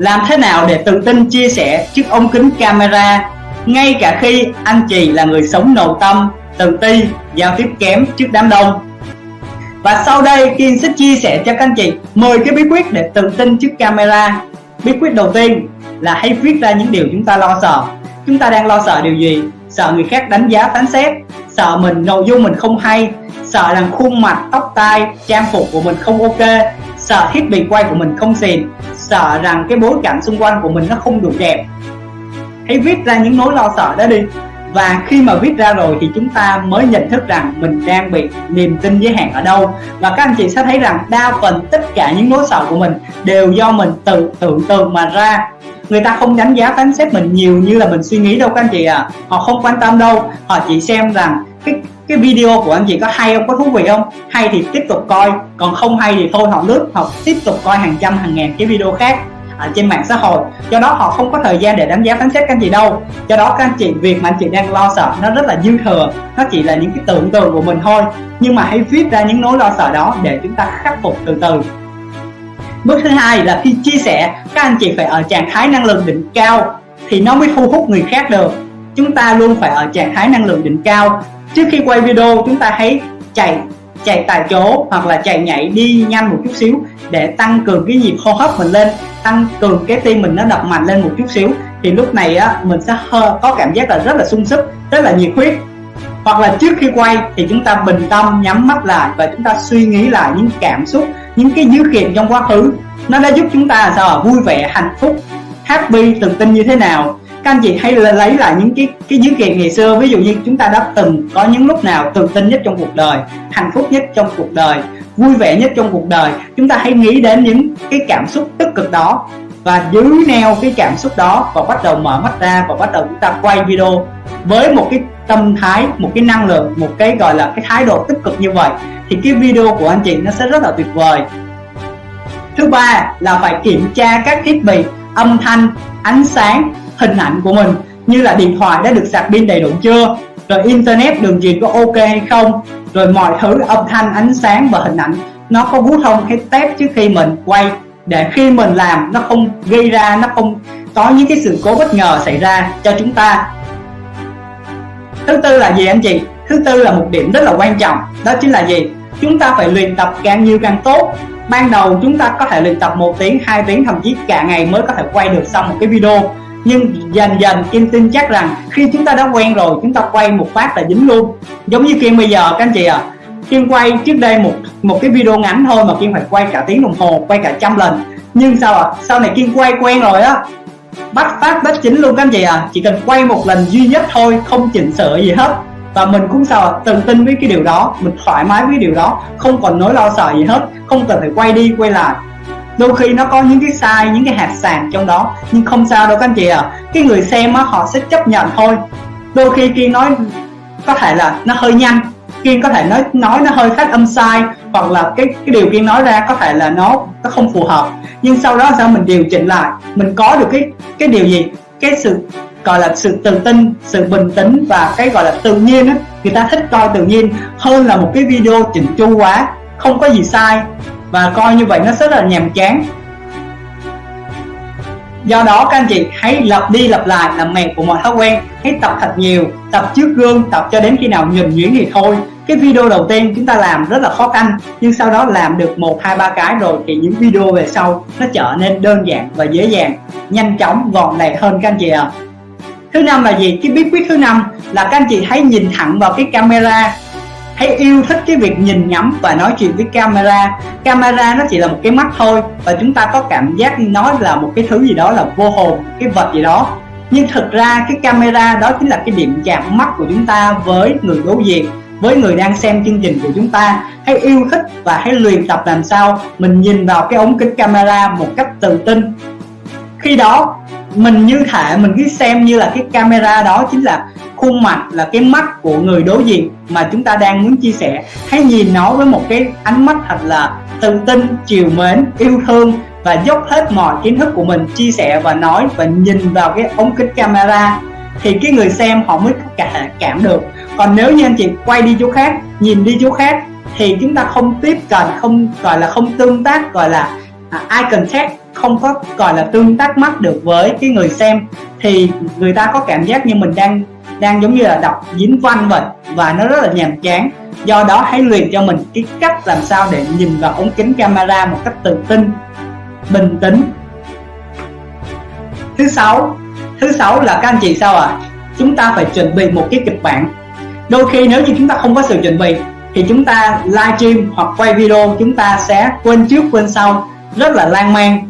làm thế nào để tự tin chia sẻ trước ống kính camera? Ngay cả khi anh chị là người sống nội tâm, tự ti, giao tiếp kém trước đám đông. Và sau đây, Kiên sẽ chia sẻ cho các anh chị 10 cái bí quyết để tự tin trước camera. Bí quyết đầu tiên là hãy viết ra những điều chúng ta lo sợ. Chúng ta đang lo sợ điều gì? Sợ người khác đánh giá phán xét sợ mình, nội dung mình không hay, sợ rằng khuôn mặt, tóc, tai, trang phục của mình không ok, sợ thiết bị quay của mình không xịn, sợ rằng cái bối cảnh xung quanh của mình nó không đủ đẹp. Hãy viết ra những nỗi lo sợ đó đi. Và khi mà viết ra rồi thì chúng ta mới nhận thức rằng mình đang bị niềm tin giới hạn ở đâu. Và các anh chị sẽ thấy rằng đa phần tất cả những nỗi sợ của mình đều do mình tự tưởng tượng mà ra. Người ta không đánh giá phán xét mình nhiều như là mình suy nghĩ đâu các anh chị à họ không quan tâm đâu. Họ chỉ xem rằng cái cái video của anh chị có hay không? Có thú vị không? Hay thì tiếp tục coi, còn không hay thì thôi họ lướt họ tiếp tục coi hàng trăm, hàng ngàn cái video khác ở trên mạng xã hội. Do đó họ không có thời gian để đánh giá phán xét các anh chị đâu. Do đó các anh chị, việc mà anh chị đang lo sợ nó rất là dư thừa. Nó chỉ là những cái tưởng tượng của mình thôi. Nhưng mà hãy viết ra những nỗi lo sợ đó để chúng ta khắc phục từ từ. Bước thứ hai là khi chia sẻ, các anh chị phải ở trạng thái năng lượng đỉnh cao thì nó mới thu hút người khác được. Chúng ta luôn phải ở trạng thái năng lượng đỉnh cao trước khi quay video, chúng ta hãy chạy chạy tại chỗ hoặc là chạy nhảy đi nhanh một chút xíu để tăng cường cái nhịp hô hấp mình lên, tăng cường cái tim mình nó đập mạnh lên một chút xíu. Thì lúc này á, mình sẽ có cảm giác là rất là sung sức, rất là nhiệt huyết. Hoặc là trước khi quay thì chúng ta bình tâm nhắm mắt lại và chúng ta suy nghĩ lại những cảm xúc, những cái dữ kiện trong quá khứ. Nó đã giúp chúng ta sao vui vẻ, hạnh phúc, happy, tự tin như thế nào? Các anh chị hãy lấy lại những cái cái dữ kiện ngày xưa. Ví dụ như chúng ta đã từng có những lúc nào tự tin nhất trong cuộc đời, hạnh phúc nhất trong cuộc đời, vui vẻ nhất trong cuộc đời, chúng ta hãy nghĩ đến những cái cảm xúc tích cực đó. Và giữ neo cái cảm xúc đó và bắt đầu mở mắt ra và bắt đầu chúng ta quay video với một cái tâm thái, một cái năng lượng, một cái gọi là cái thái độ tích cực như vậy, thì cái video của anh chị nó sẽ rất là tuyệt vời. Thứ ba là phải kiểm tra các thiết bị âm thanh, ánh sáng hình ảnh của mình như là điện thoại đã được sạc pin đầy đủ chưa, rồi internet đường truyền có ok hay không, rồi mọi thứ âm thanh, ánh sáng và hình ảnh nó có bút thông hay tép trước khi mình quay, để khi mình làm nó không gây ra, nó không có những cái sự cố bất ngờ xảy ra cho chúng ta. Thứ tư là gì anh chị? Thứ tư là một điểm rất là quan trọng, đó chính là gì? Chúng ta phải luyện tập càng nhiều càng tốt. Ban đầu chúng ta có thể luyện tập một tiếng, hai tiếng, thậm chí cả ngày mới có thể quay được xong một cái video nhưng dần dần Kim tin chắc rằng khi chúng ta đã quen rồi, chúng ta quay một phát là dính luôn. Giống như Kim bây giờ, các anh chị à Kim quay trước đây một một cái video ngắn thôi mà Kim phải quay cả tiếng đồng hồ, quay cả trăm lần. Nhưng sao ạ? À? sau này Kim quay quen rồi á, bắt phát bắt chính luôn các anh chị à chỉ cần quay một lần duy nhất thôi, không chỉnh sửa gì hết. Và mình cũng sao tự tin với cái điều đó, mình thoải mái với điều đó, không còn nỗi lo sợ gì hết. Không cần phải quay đi, quay lại đôi khi nó có những cái sai, những cái hạt sàn trong đó. Nhưng không sao đâu các anh chị à cái người xem á, họ sẽ chấp nhận thôi. Đôi khi kiên nói có thể là nó hơi nhanh. Kiên có thể nói nói nó hơi phát âm sai. Hoặc là cái cái điều kiên nói ra có thể là nó nó không phù hợp. Nhưng sau đó sao mình điều chỉnh lại? Mình có được cái cái điều gì? Cái sự, gọi là sự tự tin, sự bình tĩnh và cái gọi là tự nhiên á. Người ta thích coi tự nhiên hơn là một cái video chỉnh chu quá. Không có gì sai và coi như vậy nó rất là nhàm chán. Do đó, các anh chị hãy lặp đi lặp lại làm mẹ của mọi thói quen. Hãy tập thật nhiều, tập trước gương, tập cho đến khi nào nhìn nhuyễn thì thôi. Cái video đầu tiên chúng ta làm rất là khó khăn, nhưng sau đó làm được một, hai, ba cái rồi thì những video về sau nó trở nên đơn giản và dễ dàng, nhanh chóng, gọn lẹ hơn các anh chị ạ. À. thứ năm là gì? Cái bí quyết thứ năm là các anh chị hãy nhìn thẳng vào cái camera hãy yêu thích cái việc nhìn ngắm và nói chuyện với camera. Camera nó chỉ là một cái mắt thôi và chúng ta có cảm giác nó là một cái thứ gì đó là vô hồn, cái vật gì đó. Nhưng thực ra cái camera đó chính là cái điểm chạm mắt của chúng ta với người đối diện, với người đang xem chương trình của chúng ta. Hãy yêu thích và hãy luyện tập làm sao mình nhìn vào cái ống kính camera một cách tự tin. Khi đó, mình như thể mình cứ xem như là cái camera đó chính là khuôn mặt là cái mắt của người đối diện mà chúng ta đang muốn chia sẻ. Hãy nhìn nó với một cái ánh mắt thật là tự tin, chiều mến, yêu thương và dốc hết mọi kiến thức của mình chia sẻ và nói và nhìn vào cái ống kính camera thì cái người xem họ mới cả cảm được. Còn nếu như anh chị quay đi chỗ khác, nhìn đi chỗ khác thì chúng ta không tiếp cận, không gọi là không tương tác, gọi là ai eye contact, không có gọi là tương tác mắt được với cái người xem thì người ta có cảm giác như mình đang đang giống như là đọc dính văn vậy và nó rất là nhàm chán. Do đó hãy luyện cho mình cái cách làm sao để nhìn vào ống kính camera một cách tự tin, bình tĩnh. Thứ sáu thứ sáu là các anh chị sao ạ? À? chúng ta phải chuẩn bị một cái kịch bản. Đôi khi nếu như chúng ta không có sự chuẩn bị thì chúng ta livestream hoặc quay video, chúng ta sẽ quên trước quên sau, rất là lan man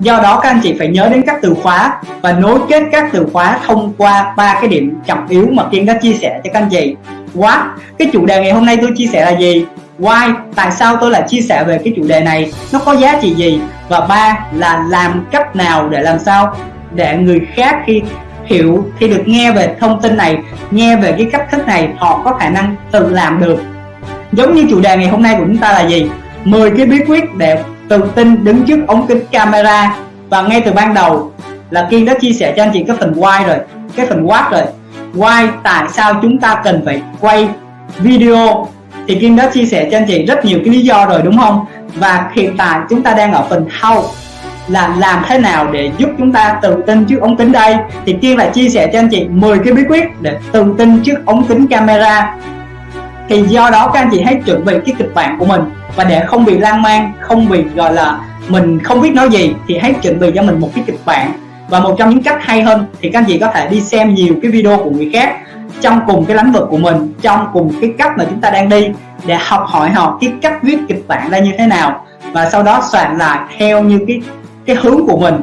do đó các anh chị phải nhớ đến các từ khóa và nối kết các từ khóa thông qua ba cái điểm trọng yếu mà kiên đã chia sẻ cho các anh chị. What cái chủ đề ngày hôm nay tôi chia sẻ là gì? Why, tại sao tôi lại chia sẻ về cái chủ đề này? Nó có giá trị gì? Và ba là làm cách nào để làm sao để người khác khi hiểu khi được nghe về thông tin này, nghe về cái cách thức này, họ có khả năng tự làm được. Giống như chủ đề ngày hôm nay của chúng ta là gì? 10 cái bí quyết để tự tin đứng trước ống kính camera. Và ngay từ ban đầu là Kiên đã chia sẻ cho anh chị cái phần why rồi, cái phần what rồi. Why, tại sao chúng ta cần phải quay video? Thì Kiên đã chia sẻ cho anh chị rất nhiều cái lý do rồi, đúng không? Và hiện tại chúng ta đang ở phần how là làm thế nào để giúp chúng ta tự tin trước ống kính đây? Thì Kiên lại chia sẻ cho anh chị 10 cái bí quyết để tự tin trước ống kính camera thì do đó các anh chị hãy chuẩn bị cái kịch bản của mình. Và để không bị lan man, không bị, gọi là, mình không biết nói gì, thì hãy chuẩn bị cho mình một cái kịch bản. Và một trong những cách hay hơn, thì các anh chị có thể đi xem nhiều cái video của người khác trong cùng cái lĩnh vực của mình, trong cùng cái cách mà chúng ta đang đi, để học hỏi họ cái cách viết kịch bản ra như thế nào. Và sau đó soạn lại theo như cái cái hướng của mình,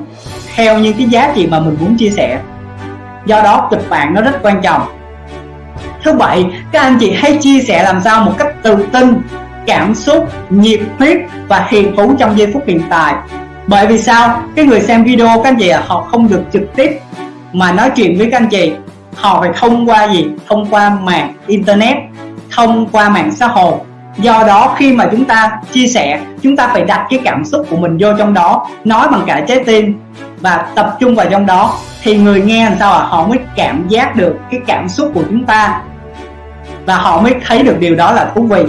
theo như cái giá trị mà mình muốn chia sẻ. Do đó kịch bản nó rất quan trọng thứ bảy các anh chị hãy chia sẻ làm sao một cách tự tin, cảm xúc, nhiệt huyết và hiền thú trong giây phút hiện tại. Bởi vì sao? Cái người xem video các anh chị họ không được trực tiếp mà nói chuyện với các anh chị. Họ phải thông qua gì? Thông qua mạng internet, thông qua mạng xã hội. Do đó khi mà chúng ta chia sẻ, chúng ta phải đặt cái cảm xúc của mình vô trong đó, nói bằng cả trái tim và tập trung vào trong đó. Thì người nghe làm sao à họ mới cảm giác được cái cảm xúc của chúng ta và họ mới thấy được điều đó là thú vị.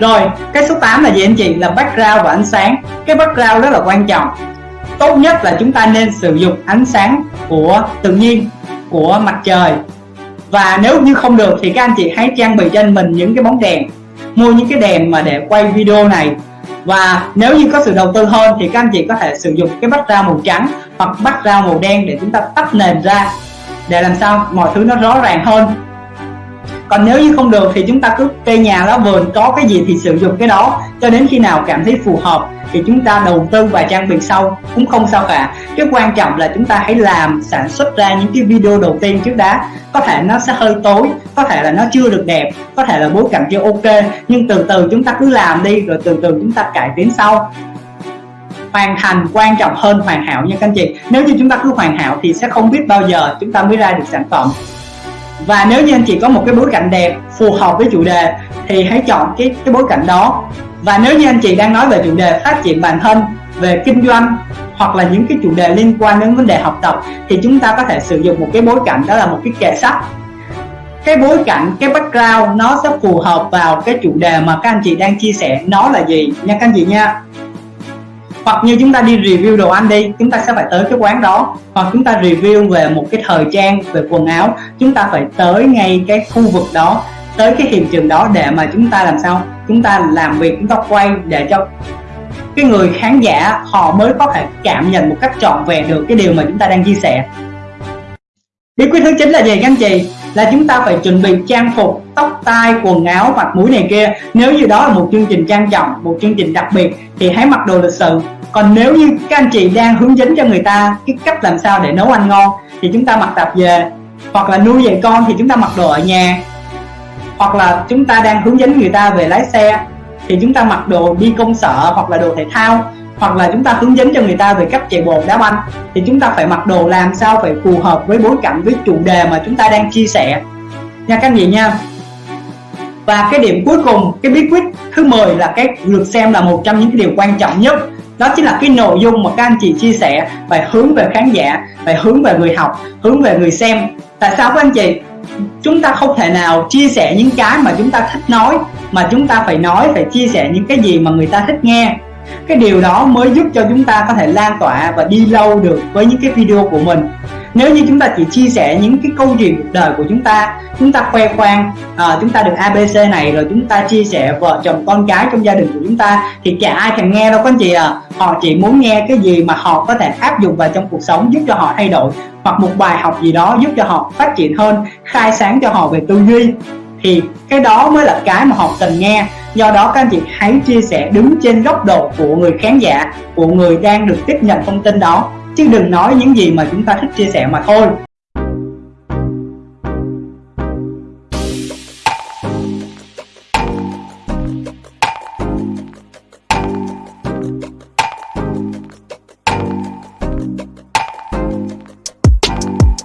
Rồi, cái số 8 là gì anh chị? Là background và ánh sáng. Cái background rất là quan trọng. Tốt nhất là chúng ta nên sử dụng ánh sáng của tự nhiên, của mặt trời. Và nếu như không được thì các anh chị hãy trang bị cho mình những cái bóng đèn. Mua những cái đèn mà để quay video này. Và nếu như có sự đầu tư hơn thì các anh chị có thể sử dụng cái bắt ra màu trắng hoặc bắt ra màu đen để chúng ta tách nền ra. Để làm sao mọi thứ nó rõ ràng hơn còn nếu như không được thì chúng ta cứ cây nhà lá vườn có cái gì thì sử dụng cái đó. Cho đến khi nào cảm thấy phù hợp thì chúng ta đầu tư và trang bị sau, cũng không sao cả. Cái quan trọng là chúng ta hãy làm, sản xuất ra những cái video đầu tiên trước đã. Có thể nó sẽ hơi tối, có thể là nó chưa được đẹp, có thể là bối cảnh chưa ok, nhưng từ từ chúng ta cứ làm đi, rồi từ từ chúng ta cải tiến sau. Hoàn thành quan trọng hơn hoàn hảo nha các anh chị. Nếu như chúng ta cứ hoàn hảo thì sẽ không biết bao giờ chúng ta mới ra được sản phẩm và nếu như anh chị có một cái bối cảnh đẹp phù hợp với chủ đề, thì hãy chọn cái cái bối cảnh đó. Và nếu như anh chị đang nói về chủ đề phát triển bản thân, về kinh doanh, hoặc là những cái chủ đề liên quan đến vấn đề học tập, thì chúng ta có thể sử dụng một cái bối cảnh đó là một cái kệ sách. Cái bối cảnh, cái background nó sẽ phù hợp vào cái chủ đề mà các anh chị đang chia sẻ nó là gì. Nha các anh chị nha hoặc như chúng ta đi review đồ ăn đi, chúng ta sẽ phải tới cái quán đó. Hoặc chúng ta review về một cái thời trang, về quần áo, chúng ta phải tới ngay cái khu vực đó, tới cái hiện trường đó để mà chúng ta làm sao? Chúng ta làm việc, chúng ta quay để cho cái người khán giả, họ mới có thể cảm nhận một cách trọn vẹn được cái điều mà chúng ta đang chia sẻ. Bí quyết thứ chín là gì, các anh chị? Là chúng ta phải chuẩn bị trang phục, tóc, tai, quần áo, mặt mũi này kia. Nếu như đó là một chương trình trang trọng, một chương trình đặc biệt, thì hãy mặc đồ lịch sự còn nếu như các anh chị đang hướng dẫn cho người ta cái cách làm sao để nấu ăn ngon, thì chúng ta mặc tập về. Hoặc là nuôi dạy con thì chúng ta mặc đồ ở nhà. Hoặc là chúng ta đang hướng dẫn người ta về lái xe, thì chúng ta mặc đồ đi công sở hoặc là đồ thể thao. Hoặc là chúng ta hướng dẫn cho người ta về cách chạy bộ, đá banh. Thì chúng ta phải mặc đồ làm sao phải phù hợp với bối cảnh, với chủ đề mà chúng ta đang chia sẻ. Nha các anh chị nha. Và cái điểm cuối cùng, cái bí quyết thứ 10 là cái lượt xem là một trong những cái điều quan trọng nhất đó chính là cái nội dung mà các anh chị chia sẻ phải hướng về khán giả phải hướng về người học, hướng về người xem. Tại sao các anh chị? Chúng ta không thể nào chia sẻ những cái mà chúng ta thích nói, mà chúng ta phải nói, phải chia sẻ những cái gì mà người ta thích nghe. Cái điều đó mới giúp cho chúng ta có thể lan tỏa và đi lâu được với những cái video của mình nếu như chúng ta chỉ chia sẻ những cái câu chuyện cuộc đời của chúng ta chúng ta khoe khoang à, chúng ta được abc này rồi chúng ta chia sẻ vợ chồng con cái trong gia đình của chúng ta thì chả ai thèm nghe đâu các anh chị à. Họ chỉ muốn nghe cái gì mà họ có thể áp dụng vào trong cuộc sống giúp cho họ thay đổi hoặc một bài học gì đó giúp cho họ phát triển hơn khai sáng cho họ về tư duy. Thì cái đó mới là cái mà họ cần nghe. Do đó các anh chị hãy chia sẻ đứng trên góc độ của người khán giả của người đang được tiếp nhận thông tin đó chứ đừng nói những gì mà chúng ta thích chia sẻ mà thôi.